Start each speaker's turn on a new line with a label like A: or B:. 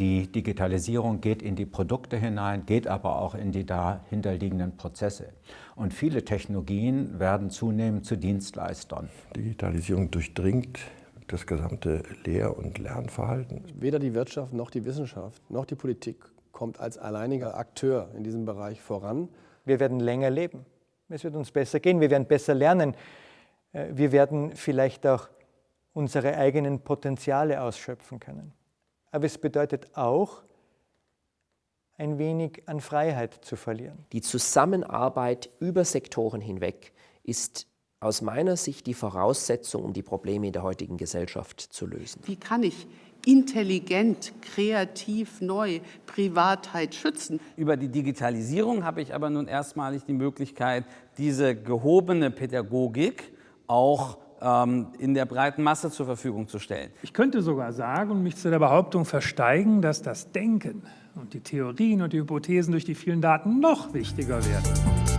A: Die Digitalisierung geht in die Produkte hinein, geht aber auch in die dahinterliegenden Prozesse. Und viele Technologien werden zunehmend zu Dienstleistern.
B: Digitalisierung durchdringt das gesamte Lehr- und Lernverhalten.
C: Weder die Wirtschaft noch die Wissenschaft noch die Politik kommt als alleiniger Akteur in diesem Bereich voran.
D: Wir werden länger leben. Es wird uns besser gehen. Wir werden besser lernen. Äh, wir werden vielleicht auch unsere eigenen Potenziale ausschöpfen können. Aber es bedeutet auch, ein wenig an Freiheit zu verlieren.
E: Die Zusammenarbeit über Sektoren hinweg ist aus meiner Sicht die Voraussetzung, um die Probleme in der heutigen Gesellschaft zu lösen.
F: Wie kann ich intelligent, kreativ, neu Privatheit schützen?
G: Über die Digitalisierung habe ich aber nun erstmalig die Möglichkeit, diese gehobene Pädagogik auch in der breiten Masse zur Verfügung zu stellen.
H: Ich könnte sogar sagen und mich zu der Behauptung versteigen, dass das Denken und die Theorien und die Hypothesen durch die vielen Daten noch wichtiger werden.